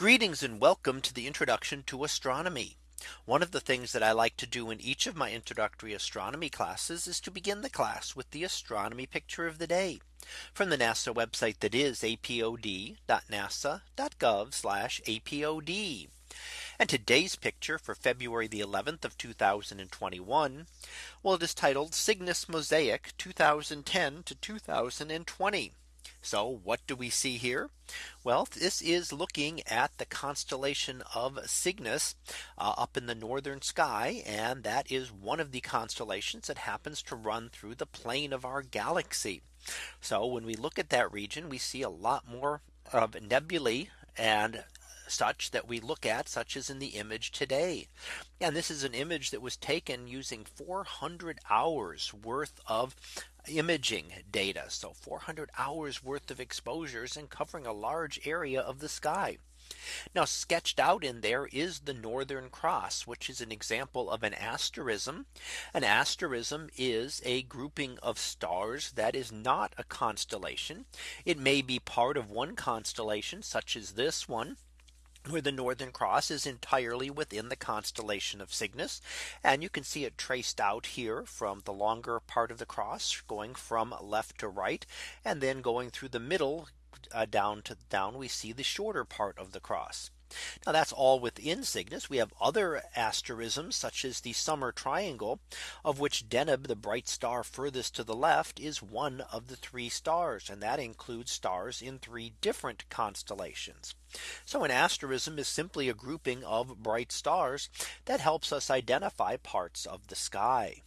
Greetings and welcome to the introduction to astronomy. One of the things that I like to do in each of my introductory astronomy classes is to begin the class with the astronomy picture of the day from the NASA website that is apod.nasa.gov apod. And today's picture for February the 11th of 2021. Well, it is titled Cygnus Mosaic 2010 to 2020. So what do we see here? Well, this is looking at the constellation of Cygnus uh, up in the northern sky. And that is one of the constellations that happens to run through the plane of our galaxy. So when we look at that region, we see a lot more of nebulae and such that we look at such as in the image today. And this is an image that was taken using 400 hours worth of imaging data. So 400 hours worth of exposures and covering a large area of the sky. Now sketched out in there is the Northern Cross, which is an example of an asterism. An asterism is a grouping of stars that is not a constellation. It may be part of one constellation such as this one where the Northern Cross is entirely within the constellation of Cygnus. And you can see it traced out here from the longer part of the cross going from left to right and then going through the middle uh, down to down we see the shorter part of the cross. Now that's all within Cygnus. We have other asterisms such as the summer triangle of which Deneb the bright star furthest to the left is one of the three stars and that includes stars in three different constellations. So an asterism is simply a grouping of bright stars that helps us identify parts of the sky.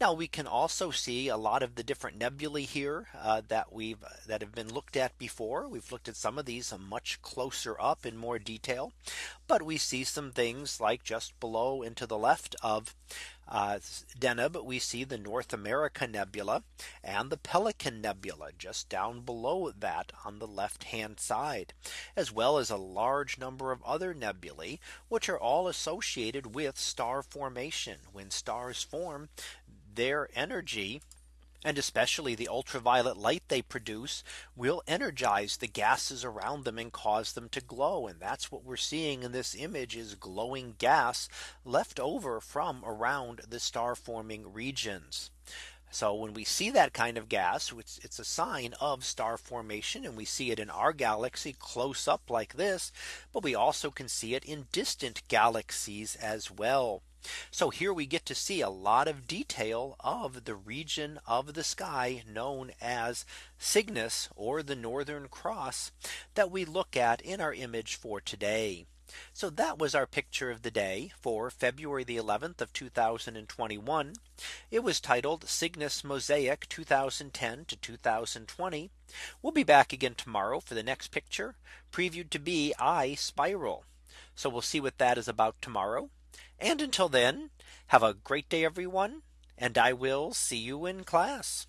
Now we can also see a lot of the different nebulae here uh, that we've that have been looked at before. We've looked at some of these much closer up in more detail. But we see some things like just below and to the left of uh, Deneb, we see the North America Nebula and the Pelican Nebula just down below that on the left hand side, as well as a large number of other nebulae, which are all associated with star formation. When stars form, their energy and especially the ultraviolet light they produce will energize the gases around them and cause them to glow. And that's what we're seeing in this image is glowing gas left over from around the star forming regions. So when we see that kind of gas, it's, it's, a sign of star formation and we see it in our galaxy close up like this. But we also can see it in distant galaxies as well. So here we get to see a lot of detail of the region of the sky known as Cygnus or the Northern Cross that we look at in our image for today. So that was our picture of the day for February the 11th of 2021. It was titled Cygnus Mosaic 2010 to 2020. We'll be back again tomorrow for the next picture previewed to be I spiral. So we'll see what that is about tomorrow. And until then, have a great day, everyone. And I will see you in class.